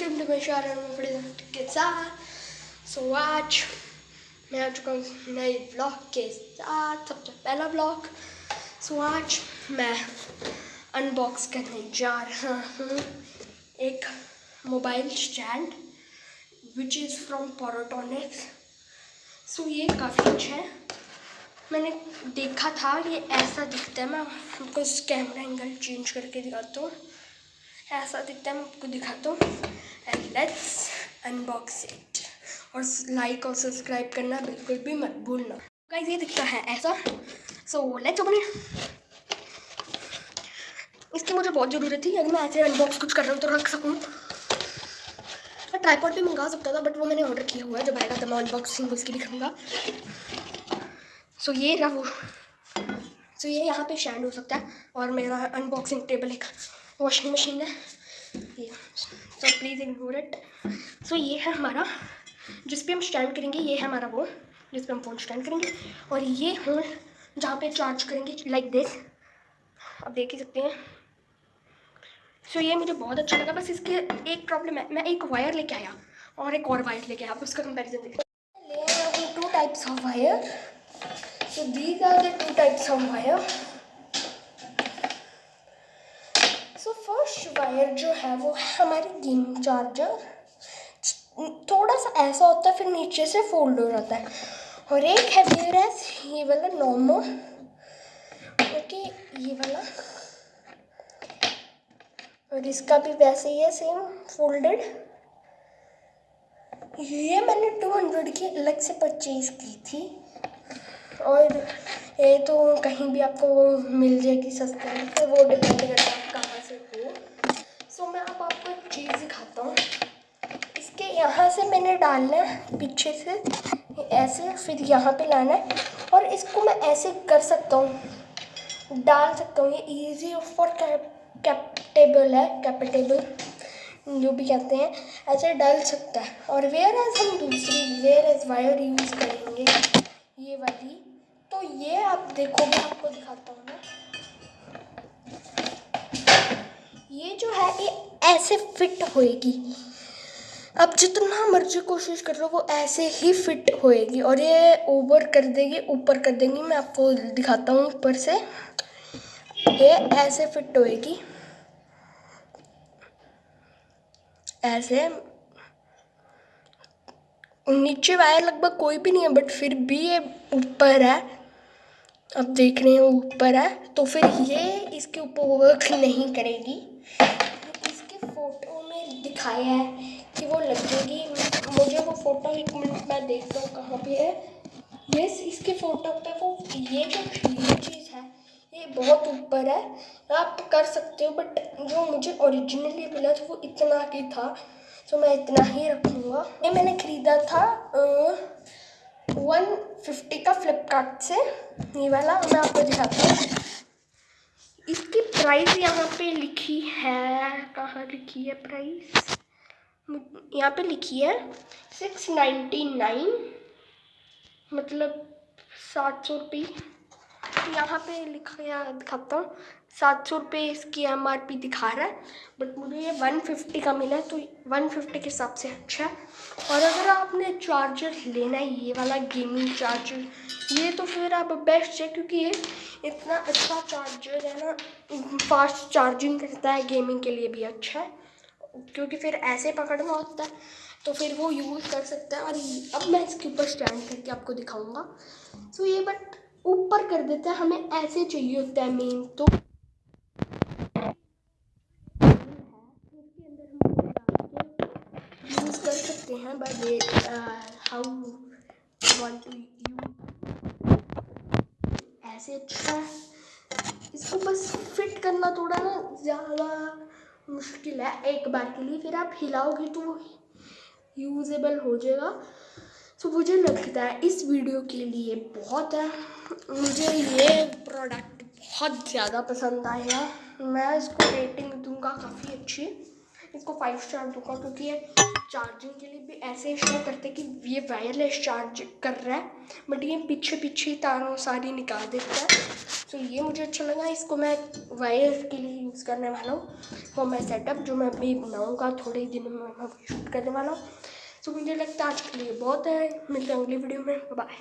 Welcome to my channel के साथ सो so, आज मैं आ चुका हूँ नए ब्लॉग के साथ सबसे पहला ब्लॉग so, आज मैं अनबॉक्स करने जा रहा हूँ एक mobile stand which is from Portronics so ये काफ़ी अच्छा है मैंने देखा था ये ऐसा दिखता है मैं आपको इस कैमरा एंगल चेंज करके दिखाता हूँ ऐसा दिखता है मैं आपको दिखाता हूँ एंड लेट्स अनबॉक्स इट और लाइक और सब्सक्राइब करना बिल्कुल भी मत भूलना। गाइस ये दिखता है ऐसा। सो लेट्स ओपन इसकी मुझे बहुत ज़रूरत थी। अगर मैं ऐसे अनबॉक्स कुछ कर रहा हूँ तो रख सकूँ। मैं ट्राईपॉड भी मंगा सकता था बट वो मैंने ऑर्डर किया हुआ है। जब आएगा तो मैं अनबॉक्सिंग उसकी दिखाऊँगा। सो ये रहा वो। सो ये यहाँ पे शैंड हो सकता है। और मेरा अनबॉक्सिंग टेबल एक वॉशिंग मशीन है। So please ignore it so ये है हमारा जिस पे हम स्टैंड करेंगे ये है हमारा वो जिस पे हम फ़ोन स्टैंड करेंगे। और ये होल जहाँ पे चार्ज करेंगे लाइक दिस आप देख ही सकते हैं। सो so, ये मुझे बहुत अच्छा लगा। बस इसके एक प्रॉब्लम है। मैं एक वायर लेके आया और एक और वायर लेके आया। आप उसका कंपेरिजन देखिए two types of wire so these are the two types of wire first wire जो है वो हमारी गेम चार्जर थोड़ा सा ऐसा होता है, फिर नीचे से फोल्ड हो जाता है। और एक है वेयरस ये वाला नॉर्मल ओके ये वाला। और इसका भी वैसे ही है सेम फोल्डेड ये मैंने टू हंड्रेड की अलग से परचेज़ की थी। और ये तो कहीं भी आपको मिल जाएगी सस्ते में तो वो डिपेंड करता है आप कहाँ से हो। सो मैं अब आपको एक चीज़ दिखाता हूँ। इसके यहाँ से मैंने डालना है, पीछे से ऐसे, फिर यहाँ पे लाना है। और इसको मैं ऐसे कर सकता हूँ, डाल सकता हूँ। ये इजी फॉर कैप्टेबल है कैपिटेबल जो भी कहते हैं। ऐसे डाल सकता है। और वेयर एज हम दूसरी वेयर एज वायर यूज़ करेंगे, ये वाली। तो ये आप देखो मैं आपको दिखाता हूँ मैं। ये जो है, ये ऐसे फिट होएगी। अब जितना मर्ज़ी कोशिश कर लो, वो ऐसे ही फिट होएगी और ये ओवर कर देगी, ऊपर कर देंगी। मैं आपको दिखाता हूँ ऊपर से। ये ऐसे फिट होएगी। ऐसे। नीचे वायर लगभग कोई भी नहीं है बट फिर भी ये ऊपर है। अब देख रहे हैं, ऊपर है। तो फिर ये इसके ऊपर वर्क नहीं करेगी। इसके फ़ोटो में दिखाया है कि वो लगेगी। मुझे वो फ़ोटो एक मिनट में देखता हूँ कहाँ पे है। यस इसके फ़ोटो पे वो ये जो ये चीज़ है, ये बहुत ऊपर है। आप कर सकते हो बट जो मुझे ओरिजिनली मिला था वो इतना ही था। तो मैं इतना ही रखूँगा। ये मैंने ख़रीदा था वन फिफ्टी का फ्लिपकार्ट से। ये वाला मैं आपको दिखाता हूँ। इसकी प्राइस यहाँ पे लिखी है। कहाँ लिखी है प्राइस यहाँ पे लिखी है सिक्स नाइन्टी नाइन मतलब सात सौ रुपये। यहाँ पे लिखा दिखाता हूँ। सात सौ रुपये इसकी एम आर पी दिखा रहा है बट मुझे ये वन फिफ्टी का मिला है तो वन फिफ्टी के हिसाब से अच्छा है। और अगर आपने चार्जर लेना है, ये वाला गेमिंग चार्जर ये तो फिर आप बेस्ट है, क्योंकि ये इतना अच्छा चार्जर है ना फास्ट चार्जिंग करता है गेमिंग के लिए भी अच्छा है। क्योंकि फिर ऐसे पकड़ना होता है तो फिर वो यूज़ कर सकता है। और अब मैं इसके ऊपर स्टैंड करके आपको दिखाऊँगा। सो ये बट ऊपर कर देता है, हमें ऐसे चाहिए होता है मेन तो। यूज़ कर सकते हैं but how want to you ऐसे अच्छा है। इसको बस फिट करना थोड़ा ना ज़्यादा मुश्किल है एक बार के लिए, फिर आप हिलाओगे तो वो यूजेबल हो जाएगा। तो मुझे लगता है इस वीडियो के लिए बहुत है। मुझे ये प्रोडक्ट बहुत ज़्यादा पसंद आया। मैं इसको रेटिंग दूँगा काफ़ी अच्छी। इसको फाइव स्टार दूँगा क्योंकि ये चार्जिंग के लिए भी ऐसे शो करते कि ये वायरलेस चार्ज कर रहा है बट ये पीछे पीछे तारों सारी निकाल देता है। तो ये मुझे अच्छा लगा। इसको मैं वायर के लिए यूज़ करने वाला हूँ। वो मैं सेटअप जो मैं अभी बनाऊँगा, थोड़े दिनों में मैं शूट करने वाला हूँ। तो मुझे लगता है आज के लिए बहुत है। मिलते हैं अगली वीडियो में। बाय